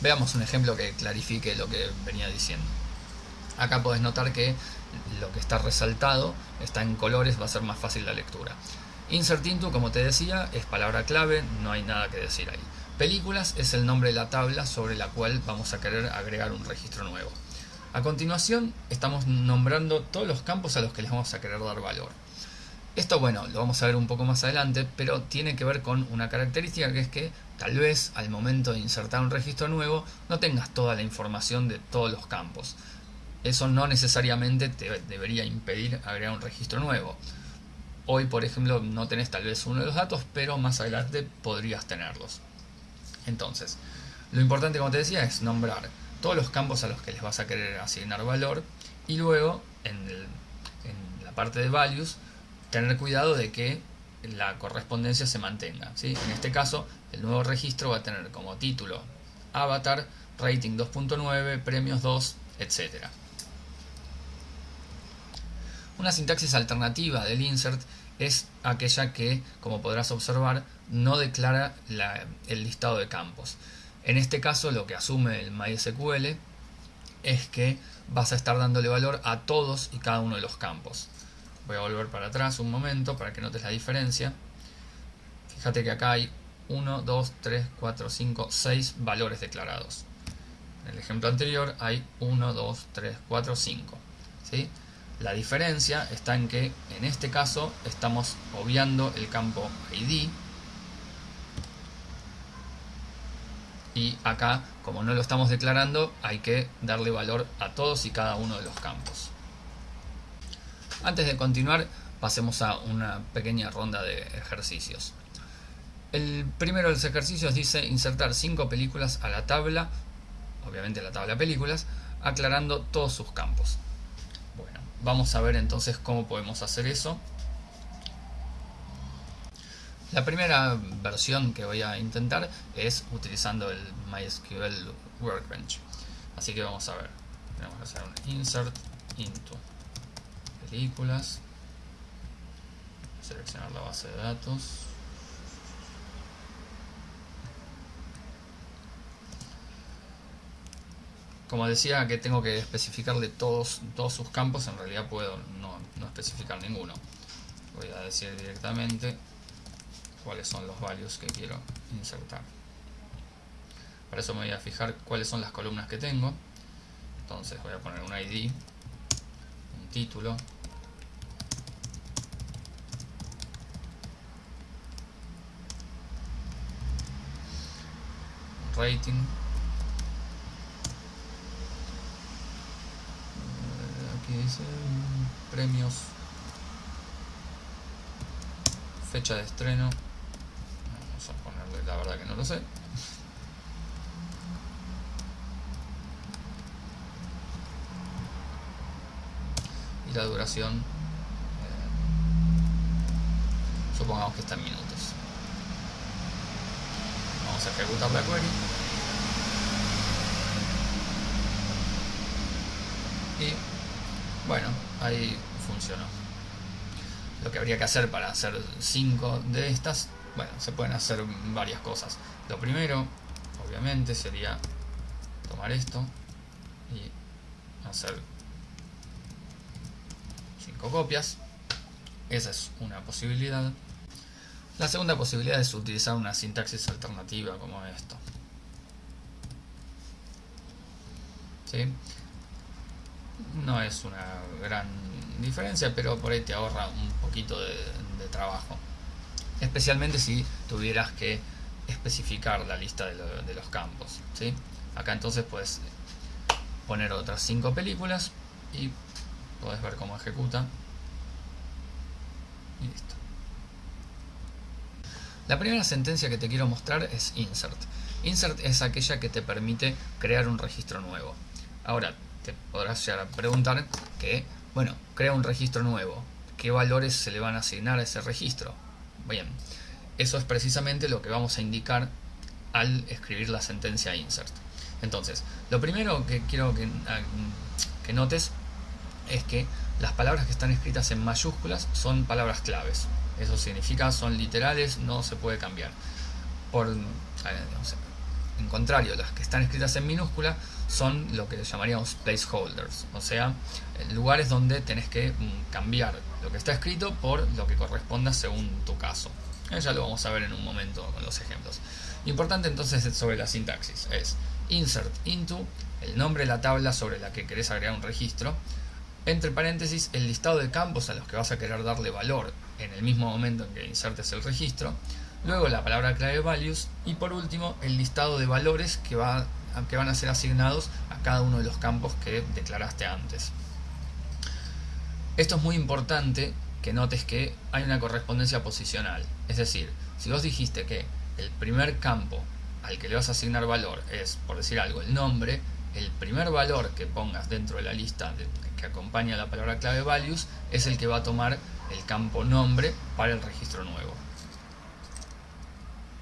Veamos un ejemplo que clarifique lo que venía diciendo. Acá podés notar que lo que está resaltado está en colores, va a ser más fácil la lectura. Insert into, como te decía, es palabra clave, no hay nada que decir ahí. Películas es el nombre de la tabla sobre la cual vamos a querer agregar un registro nuevo. A continuación estamos nombrando todos los campos a los que les vamos a querer dar valor. Esto, bueno, lo vamos a ver un poco más adelante, pero tiene que ver con una característica que es que tal vez al momento de insertar un registro nuevo no tengas toda la información de todos los campos. Eso no necesariamente te debería impedir agregar un registro nuevo. Hoy, por ejemplo, no tenés tal vez uno de los datos, pero más adelante podrías tenerlos. Entonces, lo importante, como te decía, es nombrar todos los campos a los que les vas a querer asignar valor y luego en, la parte de values tener cuidado de que la correspondencia se mantenga. En este caso, el nuevo registro va a tener como título avatar, rating 2.9, premios 2, etc. Una sintaxis alternativa del insert es aquella que, como podrás observar, no declara el listado de campos. En este caso lo que asume el MySQL es que vas a estar dándole valor a todos y cada uno de los campos. Voy a volver para atrás un momento para que notes la diferencia. Fíjate que acá hay 1, 2, 3, 4, 5, 6 valores declarados. En el ejemplo anterior hay 1, 2, 3, 4, 5. ¿sí? La diferencia está en que en este caso estamos obviando el campo ID y acá como no lo estamos declarando hay que darle valor a todos y cada uno de los campos. Antes de continuar pasemos a una pequeña ronda de ejercicios. El primero de los ejercicios dice insertar 5 películas a la tabla, obviamente la tabla películas, aclarando todos sus campos. Vamos a ver entonces cómo podemos hacer eso. La primera versión que voy a intentar es utilizando el MySQL Workbench. Así que vamos a ver. Tenemos que hacer un insert into películas. Seleccionar la base de datos. como decía que tengo que especificarle todos, todos sus campos, en realidad puedo no, especificar ninguno. Voy a decir directamente cuáles son los values que quiero insertar. Para eso me voy a fijar cuáles son las columnas que tengo. Entonces voy a poner un ID, un título, rating, dice premios. Fecha de estreno. Vamos a ponerle la verdad que no lo sé. Y la duración eh, supongamos que está en minutos. Vamos a ejecutar la query y bueno, ahí funcionó. Lo que habría que hacer para hacer 5 de estas, bueno, se pueden hacer varias cosas. Lo primero, obviamente, sería tomar esto y hacer 5 copias. Esa es una posibilidad. La segunda posibilidad es utilizar una sintaxis alternativa como esto. ¿Sí? No es una gran diferencia, pero por ahí te ahorra un poquito de, trabajo. Especialmente si tuvieras que especificar la lista de, los campos. ¿sí? Acá entonces puedes poner otras cinco películas y puedes ver cómo ejecuta. Y listo. La primera sentencia que te quiero mostrar es insert. Insert es aquella que te permite crear un registro nuevo. Ahora, te podrás preguntar que, bueno, crea un registro nuevo. ¿Qué valores se le van a asignar a ese registro? Bien, eso es precisamente lo que vamos a indicar al escribir la sentencia insert. Entonces, lo primero que quiero que, ah, notes es que las palabras que están escritas en mayúsculas son palabras claves. Eso significa son literales, no se puede cambiar. Por, en contrario, las que están escritas en minúscula son lo que llamaríamos placeholders, o sea, lugares donde tenés que mm, cambiar lo que está escrito por lo que corresponda según tu caso. Eh, ya lo vamos a ver en un momento con los ejemplos. Importante entonces sobre la sintaxis es insert into, el nombre de la tabla sobre la que querés agregar un registro, entre paréntesis el listado de campos a los que vas a querer darle valor en el mismo momento en que insertes el registro, luego la palabra clave values y por último el listado de valores que, que van a ser asignados a cada uno de los campos que declaraste antes. Esto es muy importante que notes que hay una correspondencia posicional, es decir, si vos dijiste que el primer campo al que le vas a asignar valor es, por decir algo, el nombre, el primer valor que pongas dentro de la lista que acompaña la palabra clave values es el que va a tomar el campo nombre para el registro nuevo.